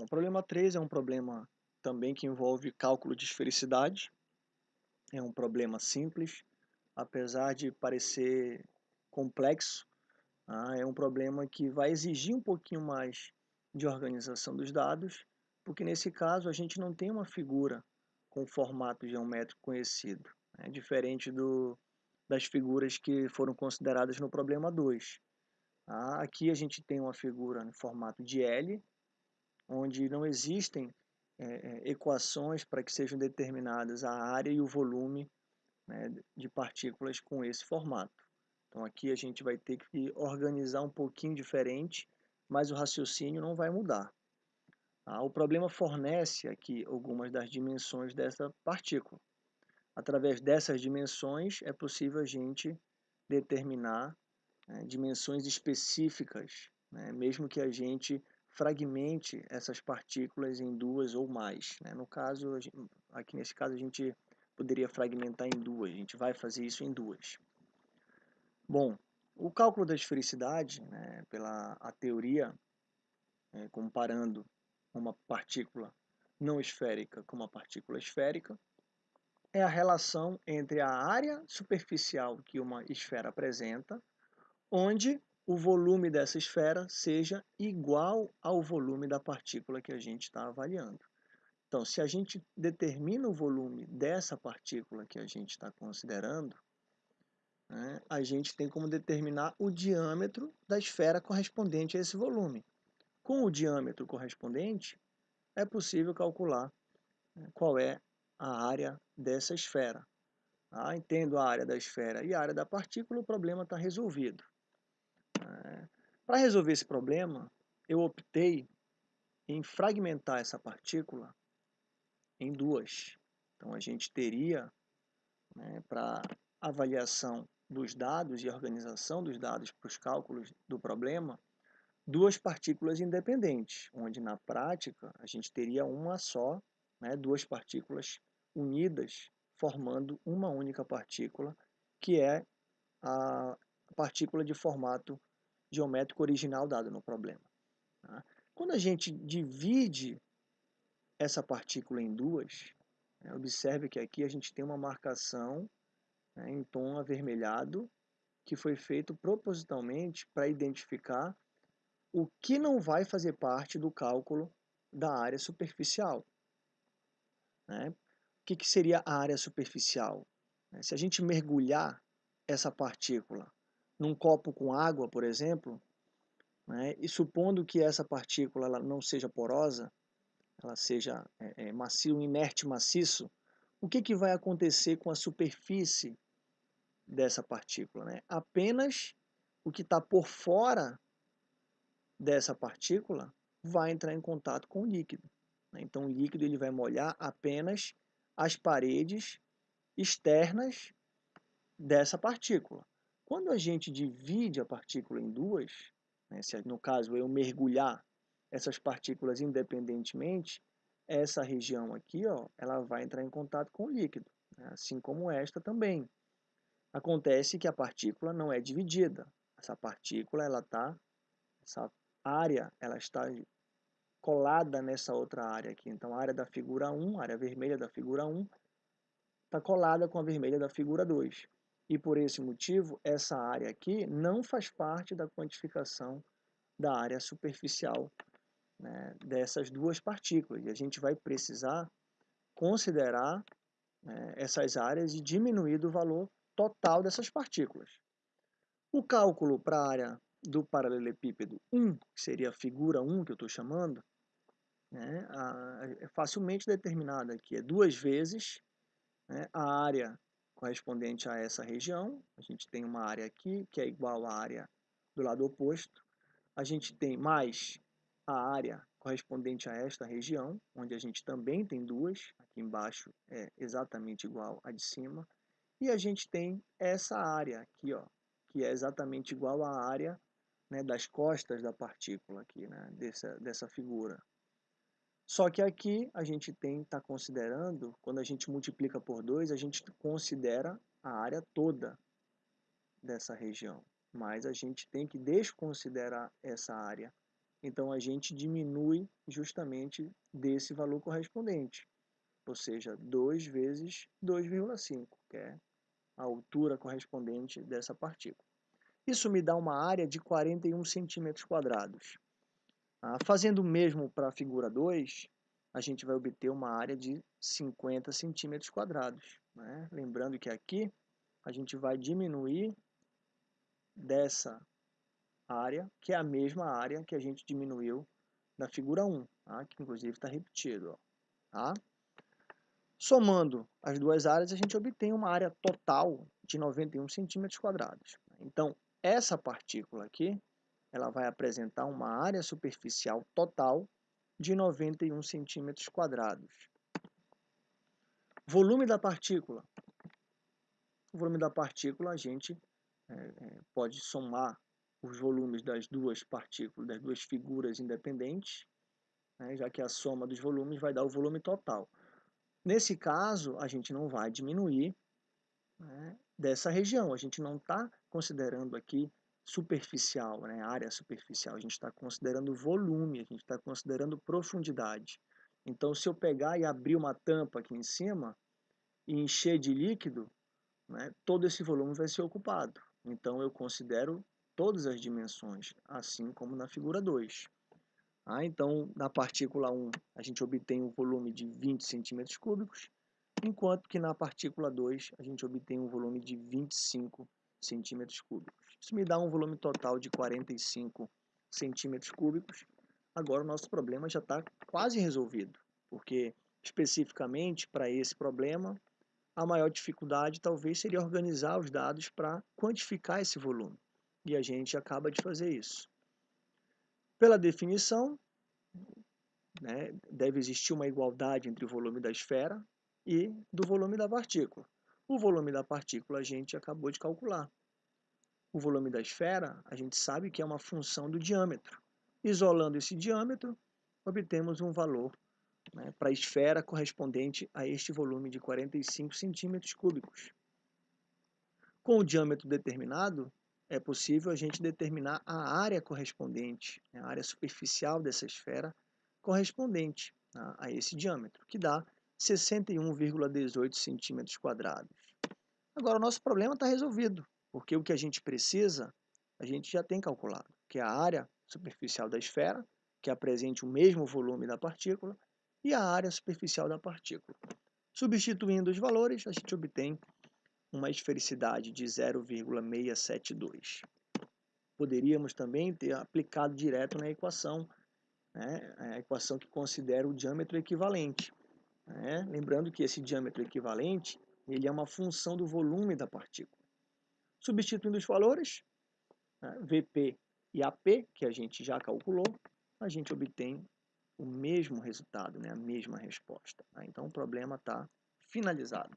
O problema 3 é um problema também que envolve cálculo de esfericidade. É um problema simples, apesar de parecer complexo, ah, é um problema que vai exigir um pouquinho mais de organização dos dados, porque nesse caso a gente não tem uma figura com formato geométrico conhecido, né? diferente do, das figuras que foram consideradas no problema 2. Ah, aqui a gente tem uma figura no formato de L, onde não existem é, equações para que sejam determinadas a área e o volume né, de partículas com esse formato. Então aqui a gente vai ter que organizar um pouquinho diferente, mas o raciocínio não vai mudar. Ah, o problema fornece aqui algumas das dimensões dessa partícula. Através dessas dimensões é possível a gente determinar né, dimensões específicas, né, mesmo que a gente fragmente essas partículas em duas ou mais. Né? No caso, aqui nesse caso a gente poderia fragmentar em duas, a gente vai fazer isso em duas. Bom, o cálculo da esfericidade, né, pela a teoria, é, comparando uma partícula não esférica com uma partícula esférica, é a relação entre a área superficial que uma esfera apresenta, onde o volume dessa esfera seja igual ao volume da partícula que a gente está avaliando. Então, se a gente determina o volume dessa partícula que a gente está considerando, né, a gente tem como determinar o diâmetro da esfera correspondente a esse volume. Com o diâmetro correspondente, é possível calcular né, qual é a área dessa esfera. Ah, entendo a área da esfera e a área da partícula, o problema está resolvido. Para resolver esse problema, eu optei em fragmentar essa partícula em duas. Então, a gente teria, né, para avaliação dos dados e organização dos dados para os cálculos do problema, duas partículas independentes, onde na prática a gente teria uma só, né, duas partículas unidas, formando uma única partícula, que é a partícula de formato geométrico original dado no problema. Tá? Quando a gente divide essa partícula em duas, né, observe que aqui a gente tem uma marcação né, em tom avermelhado que foi feito propositalmente para identificar o que não vai fazer parte do cálculo da área superficial. Né? O que, que seria a área superficial? Se a gente mergulhar essa partícula num copo com água, por exemplo, né, e supondo que essa partícula ela não seja porosa, ela seja é, é, macio, inerte maciço, o que, que vai acontecer com a superfície dessa partícula? Né? Apenas o que está por fora dessa partícula vai entrar em contato com o líquido. Né? Então, o líquido ele vai molhar apenas as paredes externas dessa partícula. Quando a gente divide a partícula em duas, né, se no caso eu mergulhar essas partículas independentemente, essa região aqui ó, ela vai entrar em contato com o líquido, né, assim como esta também. Acontece que a partícula não é dividida. Essa partícula, ela tá, essa área, ela está colada nessa outra área aqui. Então, a área da figura 1, a área vermelha da figura 1, está colada com a vermelha da figura 2. E por esse motivo, essa área aqui não faz parte da quantificação da área superficial né, dessas duas partículas. E a gente vai precisar considerar né, essas áreas e diminuir o valor total dessas partículas. O cálculo para a área do paralelepípedo 1, que seria a figura 1 que eu estou chamando, né, é facilmente determinada aqui. É duas vezes né, a área correspondente a essa região. A gente tem uma área aqui que é igual à área do lado oposto. A gente tem mais a área correspondente a esta região, onde a gente também tem duas, aqui embaixo é exatamente igual à de cima. E a gente tem essa área aqui, ó, que é exatamente igual à área né, das costas da partícula aqui, né, dessa, dessa figura. Só que aqui a gente tem está considerando, quando a gente multiplica por 2, a gente considera a área toda dessa região. Mas a gente tem que desconsiderar essa área. Então a gente diminui justamente desse valor correspondente, ou seja, 2 vezes 2,5, que é a altura correspondente dessa partícula. Isso me dá uma área de 41 centímetros quadrados. Ah, fazendo o mesmo para a figura 2, a gente vai obter uma área de 50 centímetros quadrados. Né? Lembrando que aqui a gente vai diminuir dessa área, que é a mesma área que a gente diminuiu na figura 1, tá? que inclusive está repetido. Ó, tá? Somando as duas áreas, a gente obtém uma área total de 91 centímetros quadrados. Então, essa partícula aqui, ela vai apresentar uma área superficial total de 91 centímetros quadrados. Volume da partícula. O volume da partícula a gente é, é, pode somar os volumes das duas partículas, das duas figuras independentes, né, já que a soma dos volumes vai dar o volume total. Nesse caso, a gente não vai diminuir né, dessa região, a gente não está considerando aqui superficial, né, área superficial, a gente está considerando volume, a gente está considerando profundidade. Então, se eu pegar e abrir uma tampa aqui em cima e encher de líquido, né, todo esse volume vai ser ocupado. Então, eu considero todas as dimensões, assim como na figura 2. Ah, então, na partícula 1, a gente obtém um volume de 20 centímetros cúbicos, enquanto que na partícula 2, a gente obtém um volume de 25 centímetros cúbicos. Isso me dá um volume total de 45 centímetros cúbicos. Agora, o nosso problema já está quase resolvido, porque especificamente para esse problema, a maior dificuldade talvez seria organizar os dados para quantificar esse volume. E a gente acaba de fazer isso. Pela definição, né, deve existir uma igualdade entre o volume da esfera e do volume da partícula. O volume da partícula a gente acabou de calcular. O volume da esfera a gente sabe que é uma função do diâmetro. Isolando esse diâmetro, obtemos um valor né, para a esfera correspondente a este volume de 45 centímetros cúbicos. Com o diâmetro determinado, é possível a gente determinar a área correspondente, né, a área superficial dessa esfera correspondente a, a esse diâmetro, que dá 61,18 centímetros quadrados. Agora, o nosso problema está resolvido, porque o que a gente precisa, a gente já tem calculado, que é a área superficial da esfera, que apresente o mesmo volume da partícula, e a área superficial da partícula. Substituindo os valores, a gente obtém uma esfericidade de 0,672. Poderíamos também ter aplicado direto na equação, né, a equação que considera o diâmetro equivalente. Né? Lembrando que esse diâmetro equivalente ele é uma função do volume da partícula. Substituindo os valores, né, VP e AP, que a gente já calculou, a gente obtém o mesmo resultado, né, a mesma resposta. Tá? Então o problema está finalizado.